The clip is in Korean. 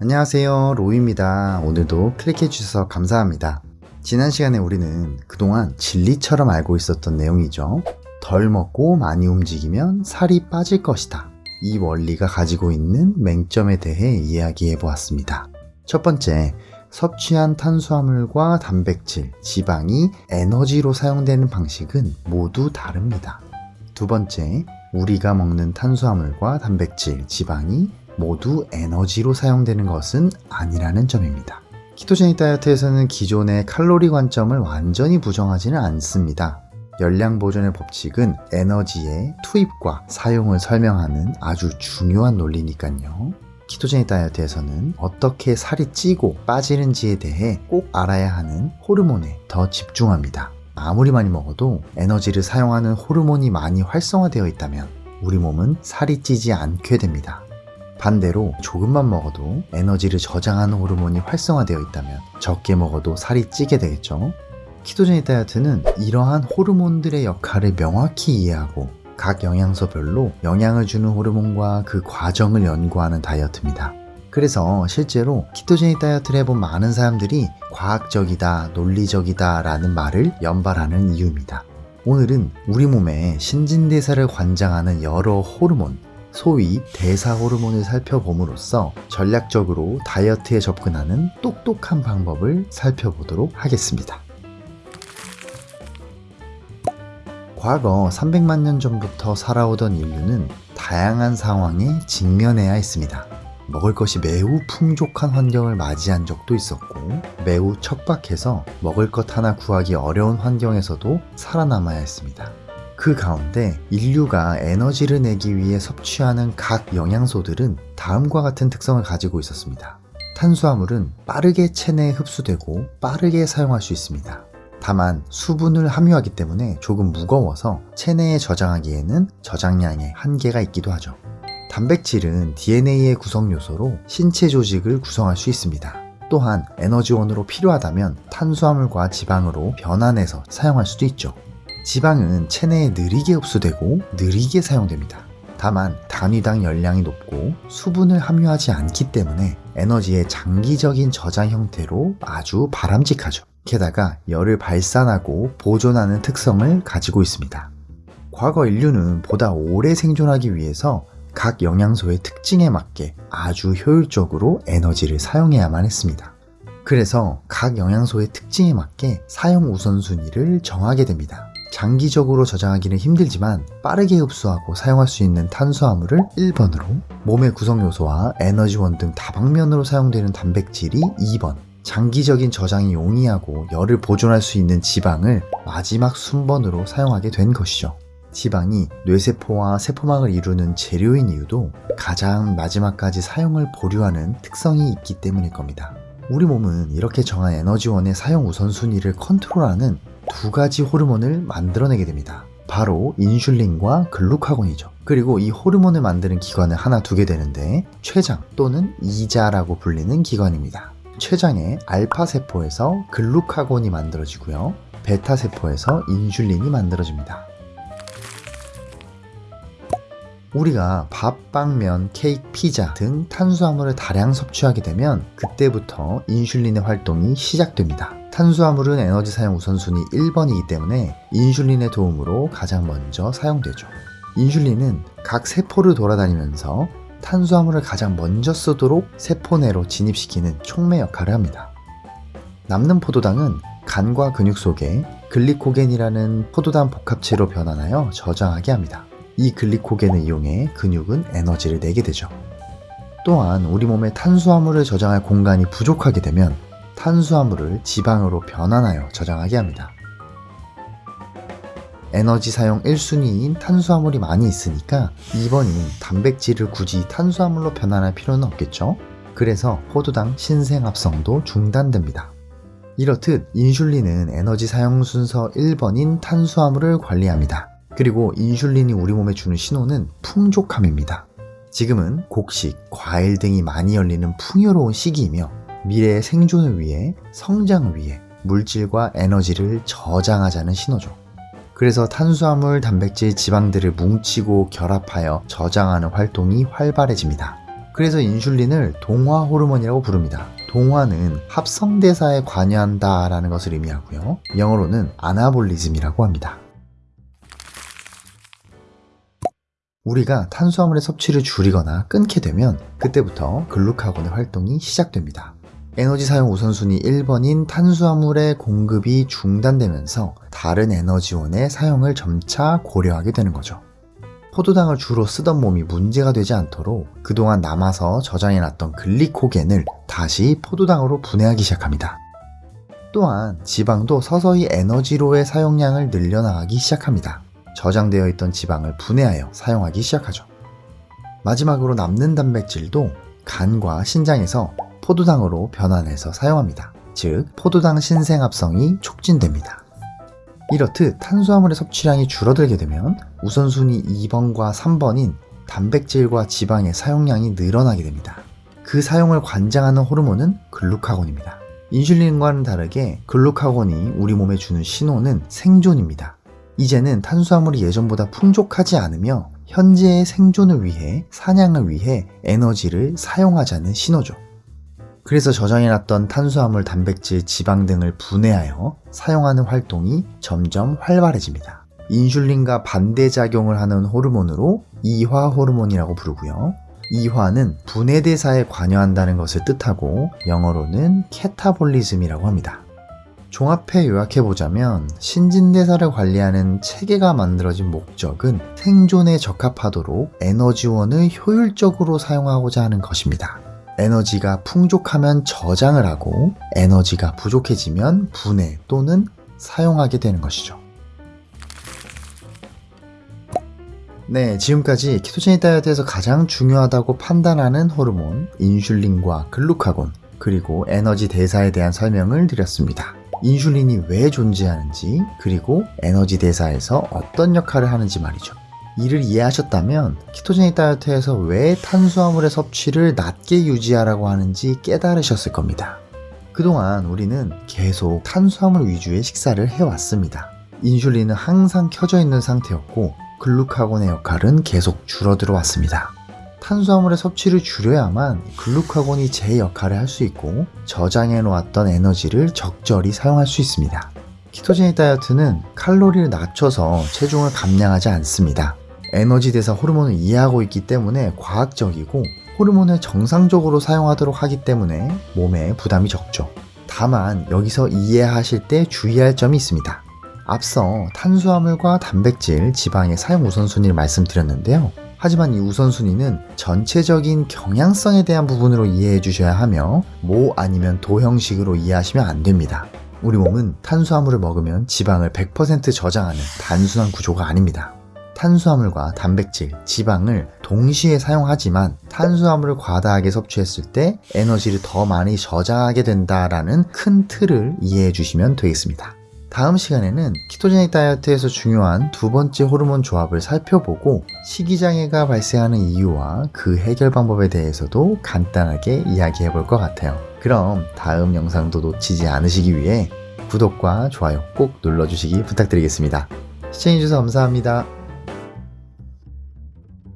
안녕하세요. 로이입니다. 오늘도 클릭해 주셔서 감사합니다. 지난 시간에 우리는 그동안 진리처럼 알고 있었던 내용이죠. 덜 먹고 많이 움직이면 살이 빠질 것이다. 이 원리가 가지고 있는 맹점에 대해 이야기해 보았습니다. 첫 번째 섭취한 탄수화물과 단백질, 지방이 에너지로 사용되는 방식은 모두 다릅니다. 두 번째 우리가 먹는 탄수화물과 단백질, 지방이 모두 에너지로 사용되는 것은 아니라는 점입니다. 키토제닉 다이어트에서는 기존의 칼로리 관점을 완전히 부정하지는 않습니다. 열량 보존의 법칙은 에너지의 투입과 사용을 설명하는 아주 중요한 논리니까요. 키토제닉 다이어트에서는 어떻게 살이 찌고 빠지는지에 대해 꼭 알아야 하는 호르몬에 더 집중합니다. 아무리 많이 먹어도 에너지를 사용하는 호르몬이 많이 활성화되어 있다면 우리 몸은 살이 찌지 않게 됩니다. 반대로 조금만 먹어도 에너지를 저장하는 호르몬이 활성화되어 있다면 적게 먹어도 살이 찌게 되겠죠. 키토제닉 다이어트는 이러한 호르몬들의 역할을 명확히 이해하고 각 영양소별로 영향을 주는 호르몬과 그 과정을 연구하는 다이어트입니다. 그래서 실제로 키토제닉 다이어트를 해본 많은 사람들이 과학적이다, 논리적이다 라는 말을 연발하는 이유입니다. 오늘은 우리 몸의 신진대사를 관장하는 여러 호르몬, 소위 대사 호르몬을 살펴봄으로써 전략적으로 다이어트에 접근하는 똑똑한 방법을 살펴보도록 하겠습니다. 과거 300만 년 전부터 살아오던 인류는 다양한 상황에 직면해야 했습니다. 먹을 것이 매우 풍족한 환경을 맞이한 적도 있었고 매우 척박해서 먹을 것 하나 구하기 어려운 환경에서도 살아남아야 했습니다. 그 가운데 인류가 에너지를 내기 위해 섭취하는 각 영양소들은 다음과 같은 특성을 가지고 있었습니다. 탄수화물은 빠르게 체내에 흡수되고 빠르게 사용할 수 있습니다. 다만 수분을 함유하기 때문에 조금 무거워서 체내에 저장하기에는 저장량에 한계가 있기도 하죠. 단백질은 DNA의 구성 요소로 신체 조직을 구성할 수 있습니다. 또한 에너지원으로 필요하다면 탄수화물과 지방으로 변환해서 사용할 수도 있죠. 지방은 체내에 느리게 흡수되고 느리게 사용됩니다. 다만 단위당 열량이 높고 수분을 함유하지 않기 때문에 에너지의 장기적인 저장 형태로 아주 바람직하죠. 게다가 열을 발산하고 보존하는 특성을 가지고 있습니다. 과거 인류는 보다 오래 생존하기 위해서 각 영양소의 특징에 맞게 아주 효율적으로 에너지를 사용해야만 했습니다. 그래서 각 영양소의 특징에 맞게 사용 우선순위를 정하게 됩니다. 장기적으로 저장하기는 힘들지만 빠르게 흡수하고 사용할 수 있는 탄수화물을 1번으로 몸의 구성요소와 에너지원 등 다방면으로 사용되는 단백질이 2번 장기적인 저장이 용이하고 열을 보존할 수 있는 지방을 마지막 순번으로 사용하게 된 것이죠. 지방이 뇌세포와 세포막을 이루는 재료인 이유도 가장 마지막까지 사용을 보류하는 특성이 있기 때문일 겁니다. 우리 몸은 이렇게 정한 에너지원의 사용 우선순위를 컨트롤하는 두 가지 호르몬을 만들어내게 됩니다. 바로 인슐린과 글루카곤이죠. 그리고 이 호르몬을 만드는 기관을 하나 두게 되는데 췌장 또는 이자라고 불리는 기관입니다. 췌장의 알파세포에서 글루카곤이 만들어지고요. 베타세포에서 인슐린이 만들어집니다. 우리가 밥, 빵, 면, 케이크, 피자 등 탄수화물을 다량 섭취하게 되면 그때부터 인슐린의 활동이 시작됩니다. 탄수화물은 에너지 사용 우선순위 1번이기 때문에 인슐린의 도움으로 가장 먼저 사용되죠. 인슐린은 각 세포를 돌아다니면서 탄수화물을 가장 먼저 쓰도록 세포 내로 진입시키는 촉매 역할을 합니다. 남는 포도당은 간과 근육 속에 글리코겐이라는 포도당 복합체로 변환하여 저장하게 합니다. 이 글리코겐을 이용해 근육은 에너지를 내게 되죠. 또한 우리 몸에 탄수화물을 저장할 공간이 부족하게 되면 탄수화물을 지방으로 변환하여 저장하게 합니다. 에너지 사용 1순위인 탄수화물이 많이 있으니까 2번인 단백질을 굳이 탄수화물로 변환할 필요는 없겠죠? 그래서 포도당 신생합성도 중단됩니다. 이렇듯 인슐린은 에너지 사용 순서 1번인 탄수화물을 관리합니다. 그리고 인슐린이 우리 몸에 주는 신호는 풍족함입니다. 지금은 곡식, 과일 등이 많이 열리는 풍요로운 시기이며 미래의 생존을 위해 성장을 위해 물질과 에너지를 저장하자는 신호죠. 그래서 탄수화물, 단백질, 지방들을 뭉치고 결합하여 저장하는 활동이 활발해집니다. 그래서 인슐린을 동화 호르몬이라고 부릅니다. 동화는 합성대사에 관여한다 라는 것을 의미하고요. 영어로는 아나볼리즘이라고 합니다. 우리가 탄수화물의 섭취를 줄이거나 끊게 되면 그때부터 글루카곤의 활동이 시작됩니다. 에너지 사용 우선순위 1번인 탄수화물의 공급이 중단되면서 다른 에너지원의 사용을 점차 고려하게 되는 거죠. 포도당을 주로 쓰던 몸이 문제가 되지 않도록 그동안 남아서 저장해놨던 글리코겐을 다시 포도당으로 분해하기 시작합니다. 또한 지방도 서서히 에너지로의 사용량을 늘려나가기 시작합니다. 저장되어 있던 지방을 분해하여 사용하기 시작하죠. 마지막으로 남는 단백질도 간과 신장에서 포도당으로 변환해서 사용합니다. 즉, 포도당 신생합성이 촉진됩니다. 이렇듯 탄수화물의 섭취량이 줄어들게 되면 우선순위 2번과 3번인 단백질과 지방의 사용량이 늘어나게 됩니다. 그 사용을 관장하는 호르몬은 글루카곤입니다. 인슐린과는 다르게 글루카곤이 우리 몸에 주는 신호는 생존입니다. 이제는 탄수화물이 예전보다 풍족하지 않으며 현재의 생존을 위해 사냥을 위해 에너지를 사용하자는 신호죠. 그래서 저장해놨던 탄수화물, 단백질, 지방 등을 분해하여 사용하는 활동이 점점 활발해집니다. 인슐린과 반대작용을 하는 호르몬으로 이화 호르몬이라고 부르고요. 이화는 분해대사에 관여한다는 것을 뜻하고 영어로는 캐타볼리즘이라고 합니다. 종합해 요약해보자면 신진대사를 관리하는 체계가 만들어진 목적은 생존에 적합하도록 에너지원을 효율적으로 사용하고자 하는 것입니다. 에너지가 풍족하면 저장을 하고 에너지가 부족해지면 분해 또는 사용하게 되는 것이죠. 네, 지금까지 키토제닉 다이어트에서 가장 중요하다고 판단하는 호르몬 인슐린과 글루카곤 그리고 에너지 대사에 대한 설명을 드렸습니다. 인슐린이 왜 존재하는지 그리고 에너지 대사에서 어떤 역할을 하는지 말이죠. 이를 이해하셨다면 키토제닉 다이어트에서 왜 탄수화물의 섭취를 낮게 유지하라고 하는지 깨달으셨을 겁니다. 그동안 우리는 계속 탄수화물 위주의 식사를 해왔습니다. 인슐린은 항상 켜져 있는 상태였고 글루카곤의 역할은 계속 줄어들어 왔습니다. 탄수화물의 섭취를 줄여야만 글루카곤이 제 역할을 할 수 있고 저장해 놓았던 에너지를 적절히 사용할 수 있습니다. 키토제닉 다이어트는 칼로리를 낮춰서 체중을 감량하지 않습니다. 에너지 대사 호르몬을 이해하고 있기 때문에 과학적이고 호르몬을 정상적으로 사용하도록 하기 때문에 몸에 부담이 적죠. 다만 여기서 이해하실 때 주의할 점이 있습니다. 앞서 탄수화물과 단백질, 지방의 사용 우선순위를 말씀드렸는데요. 하지만 이 우선순위는 전체적인 경향성에 대한 부분으로 이해해 주셔야 하며 모 아니면 도 형식으로 이해하시면 안 됩니다. 우리 몸은 탄수화물을 먹으면 지방을 100% 저장하는 단순한 구조가 아닙니다. 탄수화물과 단백질, 지방을 동시에 사용하지만 탄수화물을 과다하게 섭취했을 때 에너지를 더 많이 저장하게 된다라는 큰 틀을 이해해 주시면 되겠습니다. 다음 시간에는 키토제닉 다이어트에서 중요한 두 번째 호르몬 조합을 살펴보고 식이장애가 발생하는 이유와 그 해결 방법에 대해서도 간단하게 이야기해 볼 것 같아요. 그럼 다음 영상도 놓치지 않으시기 위해 구독과 좋아요 꼭 눌러주시기 부탁드리겠습니다. 시청해주셔서 감사합니다.